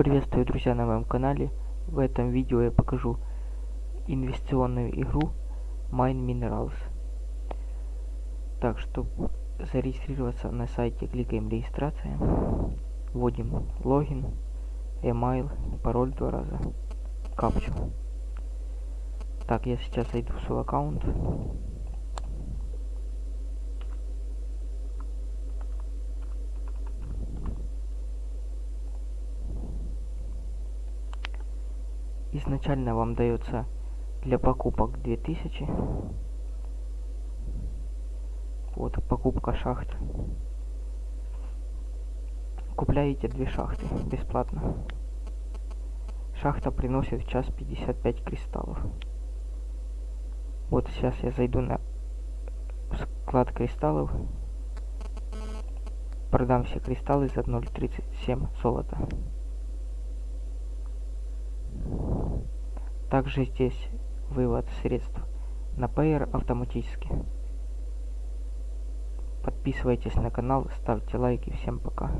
Приветствую, друзья, на моем канале. В этом видео я покажу инвестиционную игру Mine Minerals. Так, чтобы зарегистрироваться на сайте, кликаем регистрация. Вводим логин, email, пароль два раза, капчу. Так, я сейчас зайду в свой аккаунт. Изначально вам дается для покупок 2000 вот покупка шахт купляете две шахты бесплатно. Шахта приносит в час 55 кристаллов. Вот сейчас я зайду на склад кристаллов. Продам все кристаллы за 0.37 золота также здесь вывод средств на Payer автоматически. Подписывайтесь на канал, ставьте лайки. Всем пока.